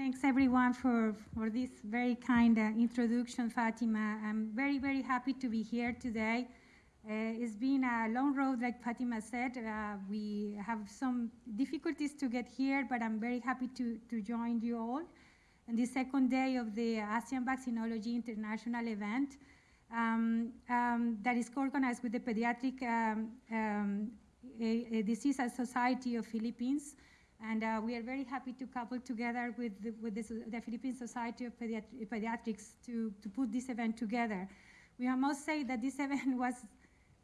thanks everyone for, for this very kind uh, introduction, Fatima. I'm very, very happy to be here today. Uh, it's been a long road, like Fatima said. Uh, we have some difficulties to get here, but I'm very happy to, to join you all on the second day of the ASEAN Vaccinology International event um, um, that is co-organized with the Pediatric um, um Disease Society of Philippines. And uh, we are very happy to couple together with the, with this, the Philippine Society of Pediatri Pediatrics to, to put this event together. We must say that this event was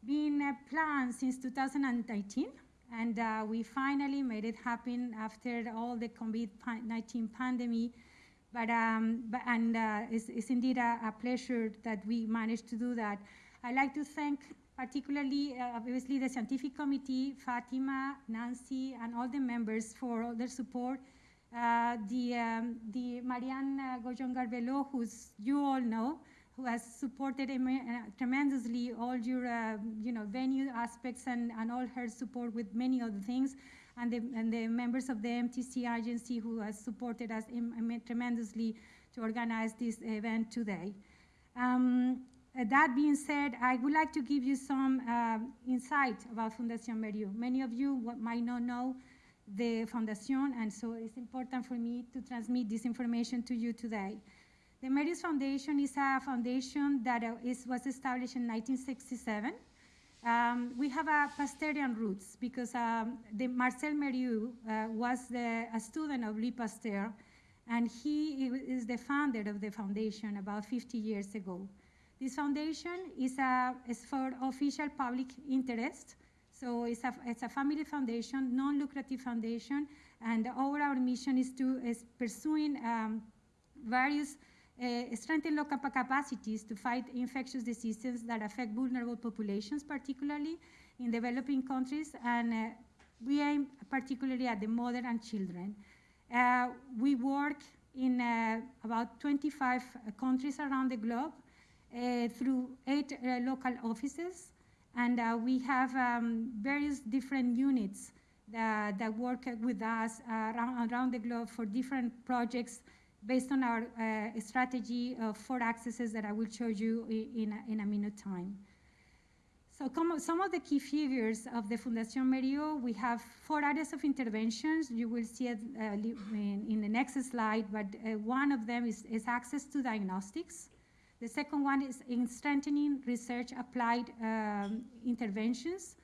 being uh, planned since 2019, and uh, we finally made it happen after all the COVID-19 pandemic. But, um, but and uh, it's, it's, indeed a, a, pleasure that we managed to do that. I'd like to thank particularly, uh, obviously, the scientific committee, Fatima, Nancy, and all the members for all their support. Uh, the, um, the Marianne uh, Gojon Garbelo, who you all know, who has supported uh, tremendously all your, uh, you know, venue aspects and, and all her support with many other things, and the, and the members of the MTC agency who has supported us tremendously to organize this event today. Um, that being said, I would like to give you some uh, insight about Fundación Mérieux. Many of you might not know the Foundation, and so it's important for me to transmit this information to you today. The Mérieux Foundation is a foundation that uh, is, was established in 1967. Um, we have a Pasteurian roots because um, the Marcel Mérieux uh, was the, a student of Louis Pasteur, and he is the founder of the foundation about 50 years ago. This foundation is, a, is for official public interest. So it's a, it's a family foundation, non-lucrative foundation, and our, our mission is to is pursuing um, various uh, strengthen local capacities to fight infectious diseases that affect vulnerable populations, particularly in developing countries, and uh, we aim particularly at the mother and children. Uh, we work in about 25 countries around the globe, through eight uh, local offices, and uh, we have um, various different units that, that work with us around, around, the globe for different projects based on our strategy of four accesses that I will show you in, a, in a minute time. So some of the key figures of the Fundación Mérieux, we have four areas of interventions. You will see it uh, in, in, the next slide, but uh, one of them is, is, access to diagnostics. The second one is in strengthening research applied um, interventions.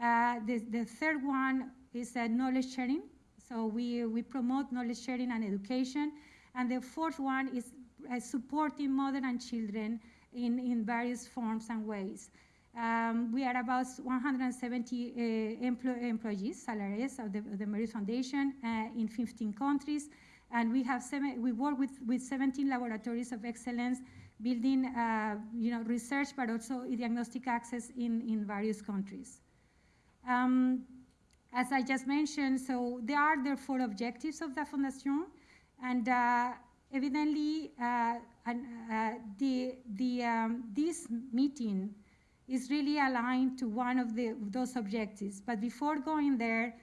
Uh, the, the, third one is uh, knowledge sharing. So we, we promote knowledge sharing and education. And the fourth one is uh, supporting mother and children in, in various forms and ways. Um, we are about 170 uh, empl employees, salaries of the, of the Mérieux Foundation uh, in 15 countries. And we, have seven, we work with, with 17 laboratories of excellence building uh, you know, research, but also diagnostic access in, in various countries. Um, as I just mentioned, so there are the four objectives of the Fondation, and uh, evidently uh, and, uh, the, the, um, this meeting is really aligned to one of the, those objectives. But before going there,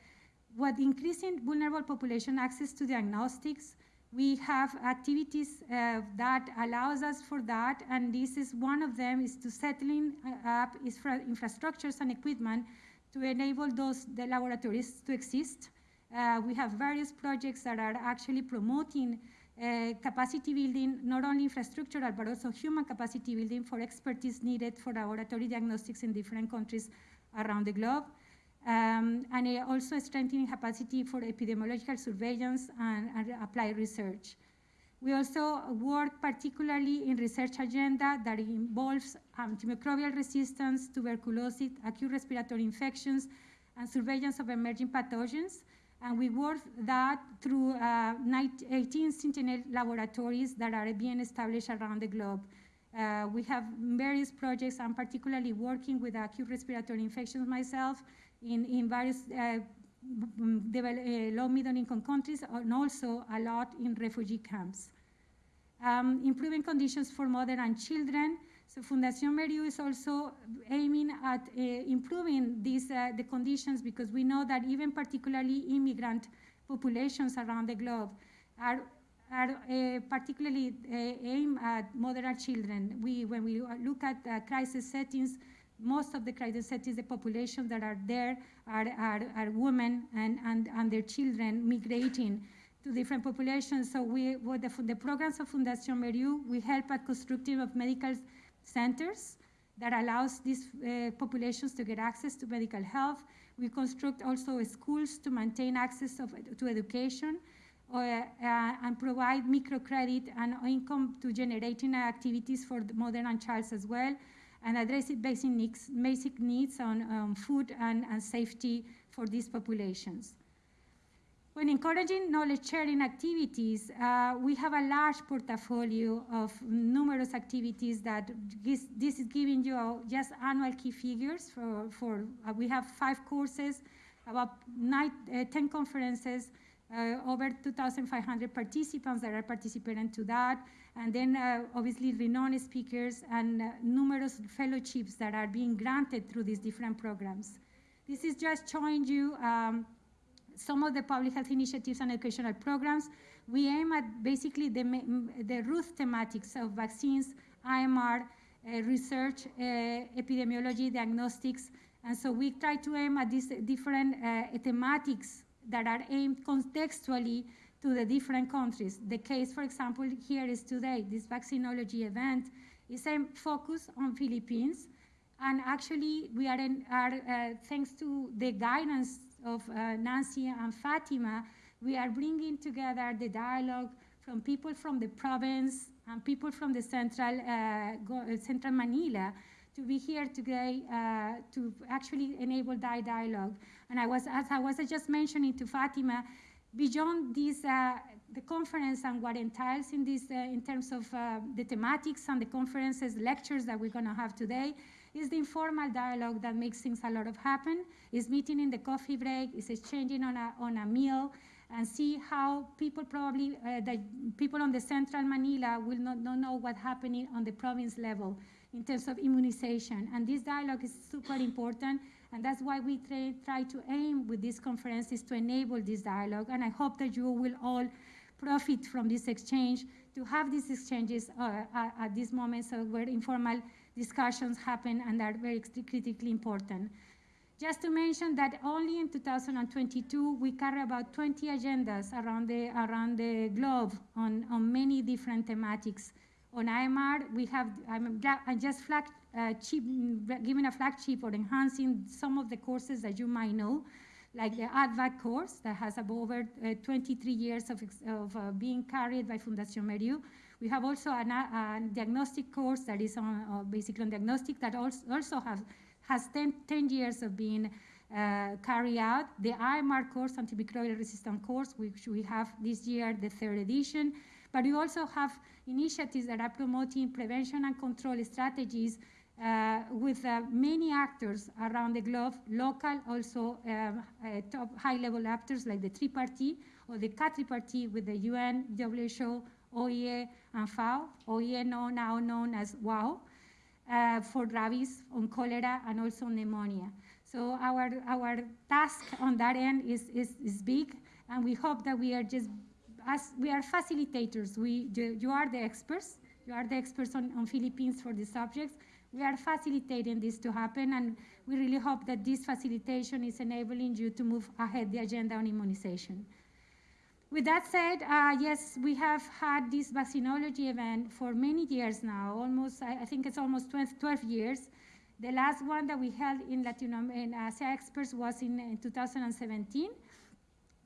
what increasing vulnerable population access to diagnostics we have activities uh, that allows us for that, and this is one of them is to settling uh, up infrastructures and equipment to enable those the laboratories to exist. Uh, we have various projects that are actually promoting uh, capacity building, not only infrastructural, but also human capacity building for expertise needed for laboratory diagnostics in different countries around the globe um, and also strengthening capacity for epidemiological surveillance and, and, applied research. We also work particularly in research agenda that involves antimicrobial resistance, tuberculosis, acute respiratory infections, and surveillance of emerging pathogens. And we work that through uh, 18 Sentinel laboratories that are being established around the globe. Uh, we have various projects. I'm particularly working with acute respiratory infections myself, in, in various uh, uh, low middle income countries and also a lot in refugee camps. Um, improving conditions for mother and children. So Fundación Mérieux is also aiming at uh, improving these, uh, the conditions because we know that even particularly immigrant populations around the globe are are uh, particularly uh, aimed at mother and children. We, when we look at uh, crisis settings, most of the settings, the population that are there are, are, are women and, and, and their children migrating to different populations. So we, with the, the programs of Fundación Mérieux, we help at constructing of medical centers that allows these uh, populations to get access to medical health. We construct also schools to maintain access of, to education uh, uh, and provide microcredit and income to generating activities for the mother and child as well, and address basic needs, basic needs on um, food and, and safety for these populations. When encouraging knowledge sharing activities, uh, we have a large portfolio of numerous activities that this, is giving you just annual key figures for, for uh, we have five courses, about nine, uh, 10 conferences, over 2,500 participants that are participating to that, and then uh, obviously renowned speakers and uh, numerous fellowships that are being granted through these different programs. This is just showing you um, some of the public health initiatives and educational programs, we aim at basically the, the root thematics of vaccines, AMR, uh, research, uh, epidemiology, diagnostics, and so we try to aim at these different uh, thematics that are aimed contextually to the different countries. The case, for example, here is today, this vaccinology event is a focus on Philippines, and actually we are, in, are uh, thanks to the guidance of uh, Nancy and Fatima, we are bringing together the dialogue from people from the province and people from the central, uh, uh central Manila to be here today uh, to actually enable that dialogue. And I was, as I was just mentioning to Fatima, beyond this, uh, the conference and what entails in this, uh, in terms of uh, the thematics and the conferences, lectures that we're going to have today, is the informal dialogue that makes things a lot of happen. Is meeting in the coffee break, is exchanging on a, on a meal, and see how people probably, uh, the people on the central Manila will not, not know what's happening on the province level in terms of immunization. And this dialogue is super important, and that's why we try, to aim with these conferences to enable this dialogue. And I hope that you will all profit from this exchange to have these exchanges uh, at, at this moment so where informal discussions happen and are very critically important. Just to mention that only in 2022, we carry about 20 agendas around the, around the globe on, on many different thematics. On AMR, we have, I'm, i just flag, uh, giving a flagship or enhancing some of the courses that you might know, like the ADVAC course that has over uh, 23 years of, of uh, being carried by Fundación Mérieux. We have also a, a diagnostic course that is on uh, basically on diagnostic that also, also has, has 10, 10 years of being uh, carried out. The AMR course, antimicrobial resistant course, which we have this year, the third edition. But we also have initiatives that are promoting prevention and control strategies uh, with uh, many actors around the globe, local, also um, uh, top high-level actors like the tripartite or the quadripartite with the UN, WHO, OIE, and FAO, OIE now known as WOAH, uh, for rabies, on cholera, and also pneumonia. So our, our task on that end is, is, is big, and we hope that we are just, as we are facilitators, we, you are the experts, you are the experts on, on Philippines for these subjects. We are facilitating this to happen, and we really hope that this facilitation is enabling you to move ahead the agenda on immunization. With that said, uh, yes, we have had this vaccinology event for many years now, almost, I, I think it's almost 12, 12, years. The last one that we held in Latin in Asia Experts was in, in 2017.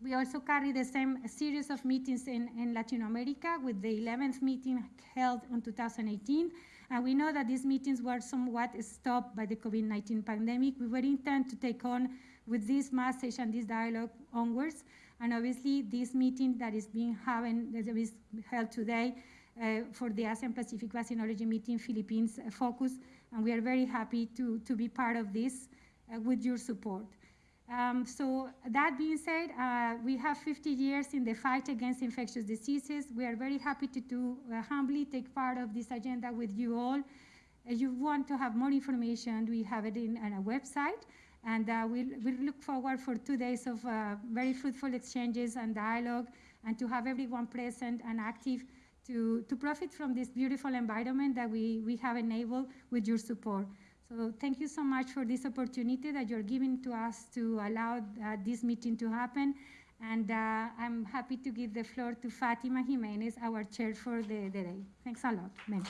We also carry the same series of meetings in, in Latin America with the 11th meeting held in 2018. And we know that these meetings were somewhat stopped by the COVID-19 pandemic. We were intent to take on with this message and this dialogue onwards. And obviously, this meeting that is being having, that is held today uh, for the ASEAN Pacific Vaccinology meeting, Philippines uh, focus, and we are very happy to, to be part of this uh, with your support. Um, so that being said, uh, we have 50 years in the fight against infectious diseases. We are very happy to, to uh, humbly take part of this agenda with you all. If you want to have more information, we have it in, on website. And uh, we'll, we'll, look forward for two days of uh, very fruitful exchanges and dialogue and to have everyone present and active to, to profit from this beautiful environment that we, we have enabled with your support. So thank you so much for this opportunity that you're giving to us to allow uh, this meeting to happen. And uh, I'm happy to give the floor to Fatima Jimenez, our chair for the, the day. Thanks a lot. Ma'am.